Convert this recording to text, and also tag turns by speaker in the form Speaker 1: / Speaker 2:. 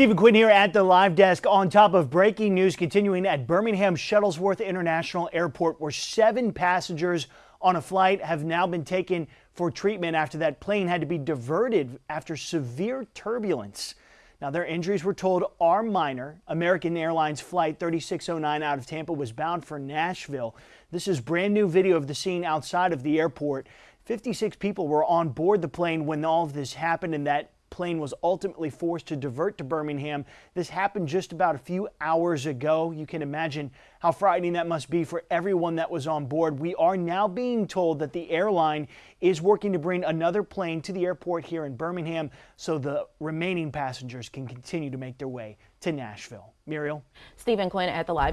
Speaker 1: Stephen Quinn here at the live desk on top of breaking news continuing at Birmingham Shuttlesworth International Airport where seven passengers on a flight have now been taken for treatment after that plane had to be diverted after severe turbulence. Now their injuries were told are minor. American Airlines flight 3609 out of Tampa was bound for Nashville. This is brand new video of the scene outside of the airport. 56 people were on board the plane when all of this happened and that plane was ultimately forced to divert to Birmingham. This happened just about a few hours ago. You can imagine how frightening that must be for everyone that was on board. We are now being told that the airline is working to bring another plane to the airport here in Birmingham so the remaining passengers can continue to make their way to Nashville. Muriel?
Speaker 2: Stephen Quinn at the live